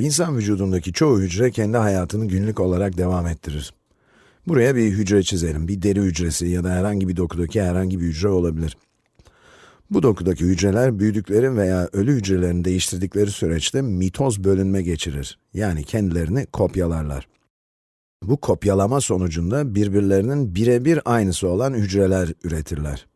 İnsan vücudundaki çoğu hücre kendi hayatını günlük olarak devam ettirir. Buraya bir hücre çizelim. Bir deri hücresi ya da herhangi bir dokudaki herhangi bir hücre olabilir. Bu dokudaki hücreler büyüdükleri veya ölü hücrelerini değiştirdikleri süreçte mitoz bölünme geçirir. Yani kendilerini kopyalarlar. Bu kopyalama sonucunda birbirlerinin birebir aynısı olan hücreler üretirler.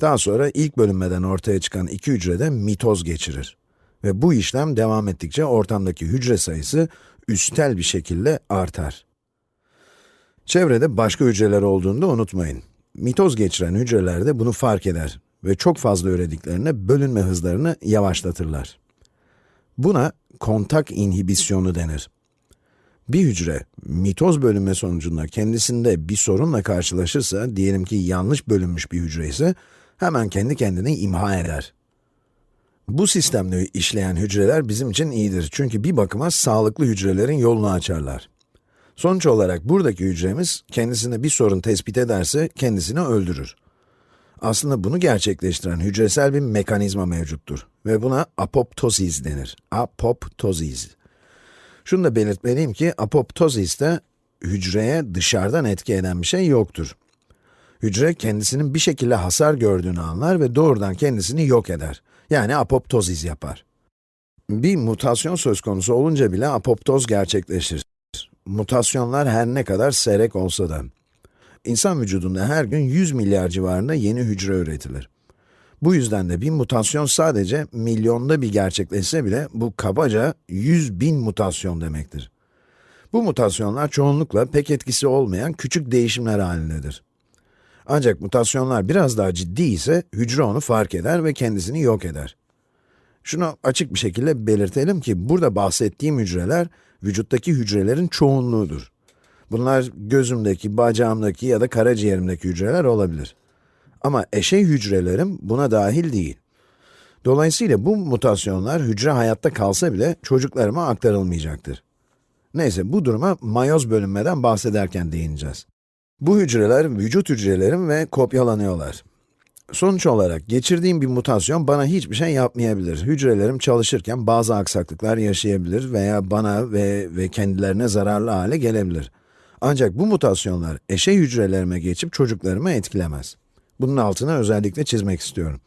Daha sonra ilk bölünmeden ortaya çıkan iki hücre de mitoz geçirir. Ve bu işlem devam ettikçe ortamdaki hücre sayısı üstel bir şekilde artar. Çevrede başka hücreler olduğunu da unutmayın. Mitoz geçiren hücreler de bunu fark eder ve çok fazla ürediklerine bölünme hızlarını yavaşlatırlar. Buna kontak inhibisyonu denir. Bir hücre, mitoz bölünme sonucunda kendisinde bir sorunla karşılaşırsa, diyelim ki yanlış bölünmüş bir hücre ise, hemen kendi kendini imha eder. Bu sistemle işleyen hücreler bizim için iyidir çünkü bir bakıma sağlıklı hücrelerin yolunu açarlar. Sonuç olarak buradaki hücremiz kendisinde bir sorun tespit ederse kendisini öldürür. Aslında bunu gerçekleştiren hücresel bir mekanizma mevcuttur ve buna apoptozis denir. Apoptozis. Şunu da belirtmeliyim ki apoptoziste hücreye dışarıdan etki eden bir şey yoktur. Hücre kendisinin bir şekilde hasar gördüğünü anlar ve doğrudan kendisini yok eder. Yani apoptozis yapar. Bir mutasyon söz konusu olunca bile apoptoz gerçekleşir. Mutasyonlar her ne kadar seyrek olsa da. İnsan vücudunda her gün 100 milyar civarında yeni hücre üretilir. Bu yüzden de bir mutasyon sadece milyonda bir gerçekleşse bile bu kabaca 100 bin mutasyon demektir. Bu mutasyonlar çoğunlukla pek etkisi olmayan küçük değişimler halindedir. Ancak mutasyonlar biraz daha ciddi ise hücre onu fark eder ve kendisini yok eder. Şunu açık bir şekilde belirtelim ki burada bahsettiğim hücreler vücuttaki hücrelerin çoğunluğudur. Bunlar gözümdeki, bacağımdaki ya da karaciğerimdeki hücreler olabilir. Ama eşey hücrelerim buna dahil değil. Dolayısıyla bu mutasyonlar hücre hayatta kalsa bile çocuklarıma aktarılmayacaktır. Neyse bu duruma mayoz bölünmeden bahsederken değineceğiz. Bu hücreler vücut hücrelerim ve kopyalanıyorlar. Sonuç olarak geçirdiğim bir mutasyon bana hiçbir şey yapmayabilir. Hücrelerim çalışırken bazı aksaklıklar yaşayabilir veya bana ve, ve kendilerine zararlı hale gelebilir. Ancak bu mutasyonlar eşey hücrelerime geçip çocuklarımı etkilemez. Bunun altına özellikle çizmek istiyorum.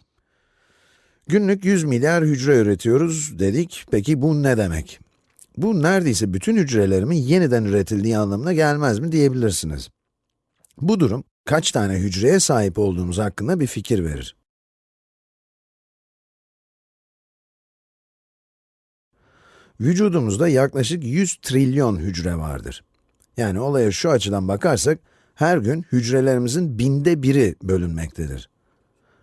Günlük 100 milyar hücre üretiyoruz dedik. Peki bu ne demek? Bu neredeyse bütün hücrelerimin yeniden üretildiği anlamına gelmez mi diyebilirsiniz. Bu durum, kaç tane hücreye sahip olduğumuz hakkında bir fikir verir. Vücudumuzda yaklaşık 100 trilyon hücre vardır. Yani olaya şu açıdan bakarsak, her gün hücrelerimizin binde biri bölünmektedir.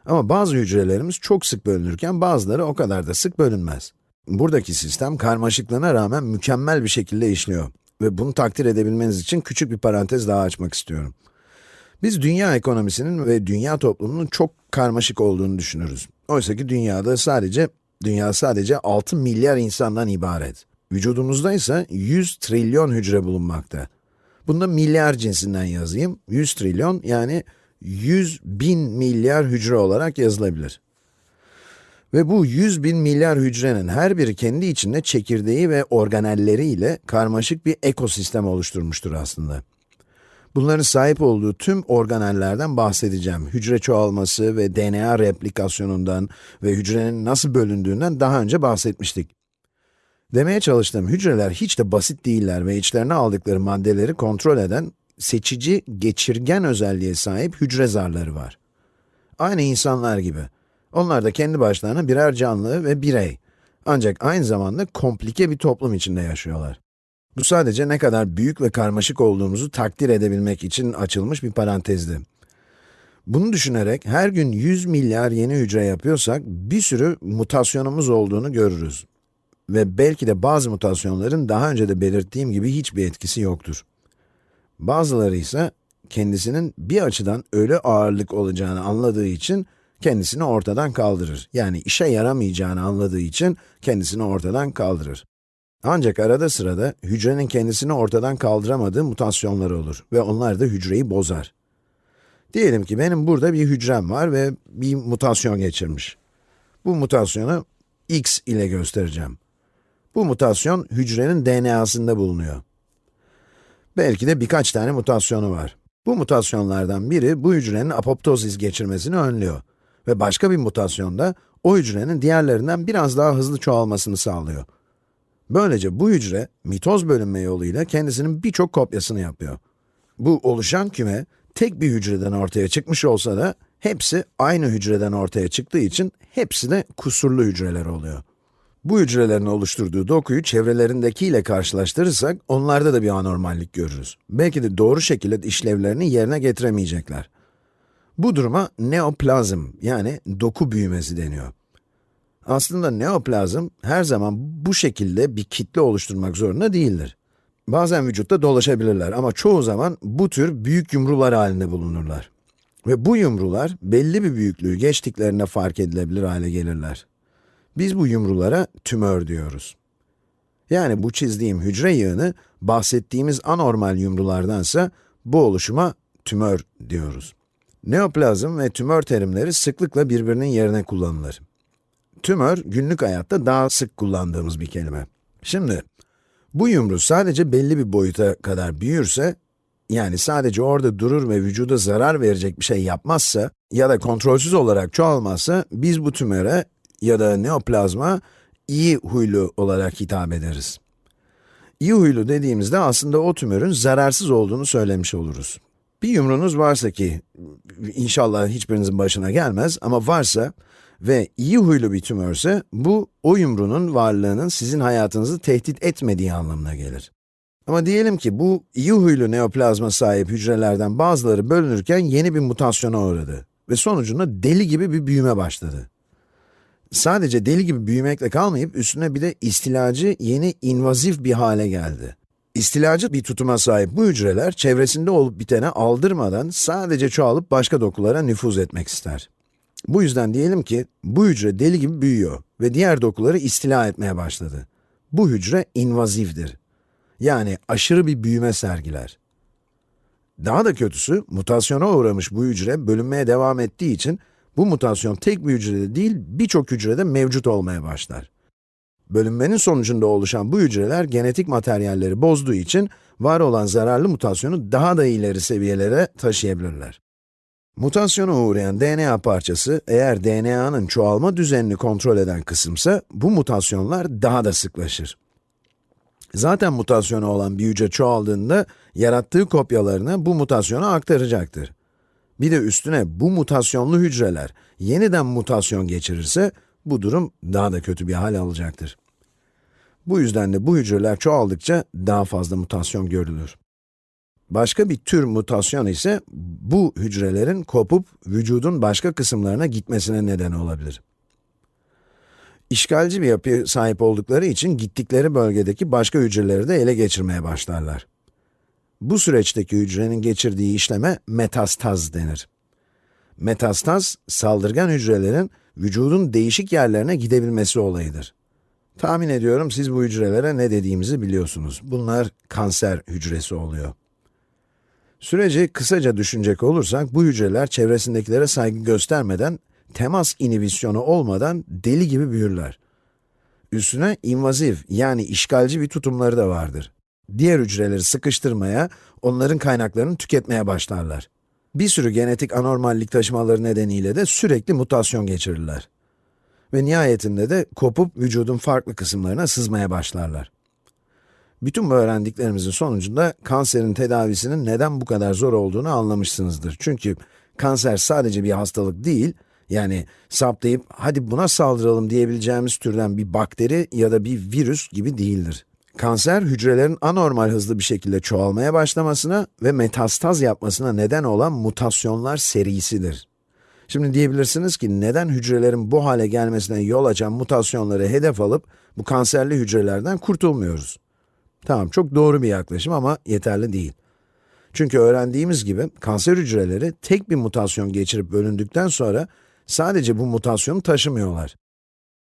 Ama bazı hücrelerimiz çok sık bölünürken bazıları o kadar da sık bölünmez. Buradaki sistem karmaşıklığına rağmen mükemmel bir şekilde işliyor. Ve bunu takdir edebilmeniz için küçük bir parantez daha açmak istiyorum. Biz dünya ekonomisinin ve dünya toplumunun çok karmaşık olduğunu düşünürüz. Oysa ki dünyada sadece, dünya sadece 6 milyar insandan ibaret. Vücudumuzda ise 100 trilyon hücre bulunmakta. Bunda milyar cinsinden yazayım. 100 trilyon yani 100 bin milyar hücre olarak yazılabilir. Ve bu 100 bin milyar hücrenin her biri kendi içinde çekirdeği ve organelleriyle karmaşık bir ekosistem oluşturmuştur aslında. Bunların sahip olduğu tüm organellerden bahsedeceğim. Hücre çoğalması ve DNA replikasyonundan ve hücrenin nasıl bölündüğünden daha önce bahsetmiştik. Demeye çalıştığım hücreler hiç de basit değiller ve içlerine aldıkları maddeleri kontrol eden seçici, geçirgen özelliğe sahip hücre zarları var. Aynı insanlar gibi. Onlar da kendi başlarına birer canlı ve birey. Ancak aynı zamanda komplike bir toplum içinde yaşıyorlar. Bu sadece ne kadar büyük ve karmaşık olduğumuzu takdir edebilmek için açılmış bir parantezdi. Bunu düşünerek her gün 100 milyar yeni hücre yapıyorsak bir sürü mutasyonumuz olduğunu görürüz. Ve belki de bazı mutasyonların daha önce de belirttiğim gibi hiçbir etkisi yoktur. Bazıları ise kendisinin bir açıdan ölü ağırlık olacağını anladığı için kendisini ortadan kaldırır. Yani işe yaramayacağını anladığı için kendisini ortadan kaldırır. Ancak arada sırada hücrenin kendisini ortadan kaldıramadığı mutasyonlar olur ve onlar da hücreyi bozar. Diyelim ki benim burada bir hücrem var ve bir mutasyon geçirmiş. Bu mutasyonu x ile göstereceğim. Bu mutasyon hücrenin DNA'sında bulunuyor. Belki de birkaç tane mutasyonu var. Bu mutasyonlardan biri bu hücrenin apoptozis geçirmesini önlüyor. Ve başka bir mutasyon da o hücrenin diğerlerinden biraz daha hızlı çoğalmasını sağlıyor. Böylece bu hücre, mitoz bölünme yoluyla kendisinin birçok kopyasını yapıyor. Bu oluşan küme, tek bir hücreden ortaya çıkmış olsa da, hepsi aynı hücreden ortaya çıktığı için, hepsi de kusurlu hücreler oluyor. Bu hücrelerin oluşturduğu dokuyu çevrelerindekiyle karşılaştırırsak, onlarda da bir anormallik görürüz. Belki de doğru şekilde işlevlerini yerine getiremeyecekler. Bu duruma neoplazm, yani doku büyümesi deniyor. Aslında neoplazm, her zaman bu şekilde bir kitle oluşturmak zorunda değildir. Bazen vücutta dolaşabilirler ama çoğu zaman bu tür büyük yumrular halinde bulunurlar. Ve bu yumrular, belli bir büyüklüğü geçtiklerinde fark edilebilir hale gelirler. Biz bu yumrulara tümör diyoruz. Yani bu çizdiğim hücre yığını, bahsettiğimiz anormal yumrulardansa, bu oluşuma tümör diyoruz. Neoplazm ve tümör terimleri sıklıkla birbirinin yerine kullanılır. Tümör, günlük hayatta daha sık kullandığımız bir kelime. Şimdi, bu yumru sadece belli bir boyuta kadar büyürse, yani sadece orada durur ve vücuda zarar verecek bir şey yapmazsa ya da kontrolsüz olarak çoğalmazsa, biz bu tümöre ya da neoplazma iyi huylu olarak hitap ederiz. İyi huylu dediğimizde aslında o tümörün zararsız olduğunu söylemiş oluruz. Bir yumrunuz varsa ki, inşallah hiçbirinizin başına gelmez ama varsa ve iyi huylu bir tümörse, bu o yumrunun varlığının sizin hayatınızı tehdit etmediği anlamına gelir. Ama diyelim ki bu iyi huylu neoplazma sahip hücrelerden bazıları bölünürken yeni bir mutasyona uğradı ve sonucunda deli gibi bir büyüme başladı. Sadece deli gibi büyümekle kalmayıp üstüne bir de istilacı yeni invazif bir hale geldi. İstilacı bir tutuma sahip bu hücreler çevresinde olup bitene aldırmadan sadece çoğalıp başka dokulara nüfuz etmek ister. Bu yüzden diyelim ki bu hücre deli gibi büyüyor ve diğer dokuları istila etmeye başladı. Bu hücre invazivdir. Yani aşırı bir büyüme sergiler. Daha da kötüsü, mutasyona uğramış bu hücre bölünmeye devam ettiği için bu mutasyon tek bir hücrede değil, birçok hücrede mevcut olmaya başlar. Bölünmenin sonucunda oluşan bu hücreler genetik materyalleri bozduğu için var olan zararlı mutasyonu daha da ileri seviyelere taşıyabilirler. Mutasyona uğrayan DNA parçası, eğer DNA'nın çoğalma düzenini kontrol eden kısımsa, bu mutasyonlar daha da sıklaşır. Zaten mutasyonu olan bir hücre çoğaldığında, yarattığı kopyalarını bu mutasyona aktaracaktır. Bir de üstüne bu mutasyonlu hücreler yeniden mutasyon geçirirse, bu durum daha da kötü bir hal alacaktır. Bu yüzden de bu hücreler çoğaldıkça daha fazla mutasyon görülür. Başka bir tür mutasyon ise bu hücrelerin kopup vücudun başka kısımlarına gitmesine neden olabilir. İşgalci bir yapıya sahip oldukları için gittikleri bölgedeki başka hücreleri de ele geçirmeye başlarlar. Bu süreçteki hücrenin geçirdiği işleme metastaz denir. Metastaz, saldırgan hücrelerin vücudun değişik yerlerine gidebilmesi olayıdır. Tahmin ediyorum siz bu hücrelere ne dediğimizi biliyorsunuz. Bunlar kanser hücresi oluyor. Süreci kısaca düşünecek olursak, bu hücreler çevresindekilere saygı göstermeden, temas inhibisyonu olmadan deli gibi büyürler. Üstüne invazif yani işgalci bir tutumları da vardır. Diğer hücreleri sıkıştırmaya, onların kaynaklarını tüketmeye başlarlar. Bir sürü genetik anormallik taşımaları nedeniyle de sürekli mutasyon geçirirler. Ve nihayetinde de kopup vücudun farklı kısımlarına sızmaya başlarlar. Bütün bu öğrendiklerimizin sonucunda kanserin tedavisinin neden bu kadar zor olduğunu anlamışsınızdır. Çünkü kanser sadece bir hastalık değil, yani saptayıp hadi buna saldıralım diyebileceğimiz türden bir bakteri ya da bir virüs gibi değildir. Kanser, hücrelerin anormal hızlı bir şekilde çoğalmaya başlamasına ve metastaz yapmasına neden olan mutasyonlar serisidir. Şimdi diyebilirsiniz ki neden hücrelerin bu hale gelmesine yol açan mutasyonları hedef alıp bu kanserli hücrelerden kurtulmuyoruz? Tamam, çok doğru bir yaklaşım ama yeterli değil. Çünkü öğrendiğimiz gibi kanser hücreleri tek bir mutasyon geçirip bölündükten sonra sadece bu mutasyonu taşımıyorlar.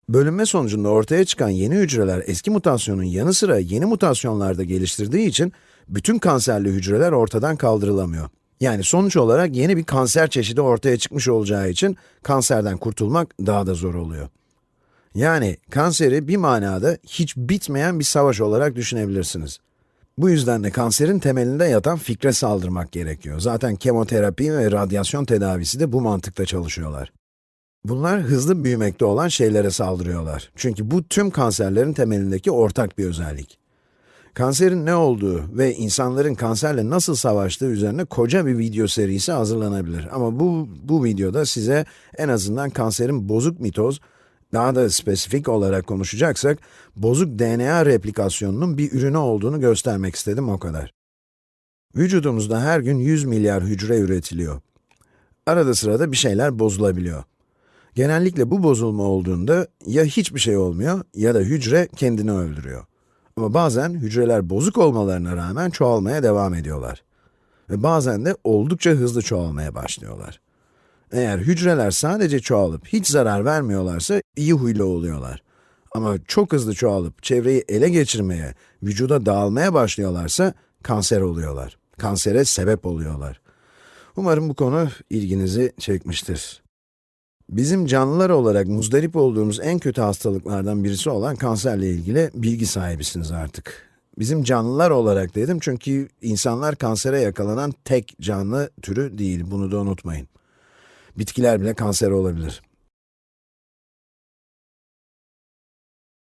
Bölünme sonucunda ortaya çıkan yeni hücreler eski mutasyonun yanı sıra yeni mutasyonlarda geliştirdiği için bütün kanserli hücreler ortadan kaldırılamıyor. Yani sonuç olarak yeni bir kanser çeşidi ortaya çıkmış olacağı için kanserden kurtulmak daha da zor oluyor. Yani kanseri bir manada hiç bitmeyen bir savaş olarak düşünebilirsiniz. Bu yüzden de kanserin temelinde yatan fikre saldırmak gerekiyor. Zaten kemoterapi ve radyasyon tedavisi de bu mantıkta çalışıyorlar. Bunlar hızlı büyümekte olan şeylere saldırıyorlar. Çünkü bu tüm kanserlerin temelindeki ortak bir özellik. Kanserin ne olduğu ve insanların kanserle nasıl savaştığı üzerine koca bir video serisi hazırlanabilir. Ama bu, bu videoda size en azından kanserin bozuk mitoz, daha da spesifik olarak konuşacaksak, bozuk DNA replikasyonunun bir ürünü olduğunu göstermek istedim o kadar. Vücudumuzda her gün 100 milyar hücre üretiliyor. Arada sırada bir şeyler bozulabiliyor. Genellikle bu bozulma olduğunda ya hiçbir şey olmuyor ya da hücre kendini öldürüyor. Ama bazen hücreler bozuk olmalarına rağmen çoğalmaya devam ediyorlar. Ve bazen de oldukça hızlı çoğalmaya başlıyorlar. Eğer hücreler sadece çoğalıp hiç zarar vermiyorlarsa iyi huylu oluyorlar. Ama çok hızlı çoğalıp çevreyi ele geçirmeye, vücuda dağılmaya başlıyorlarsa kanser oluyorlar. Kansere sebep oluyorlar. Umarım bu konu ilginizi çekmiştir. Bizim canlılar olarak muzdarip olduğumuz en kötü hastalıklardan birisi olan kanserle ilgili bilgi sahibisiniz artık. Bizim canlılar olarak dedim çünkü insanlar kansere yakalanan tek canlı türü değil, bunu da unutmayın. Bitkiler bile kanser olabilir.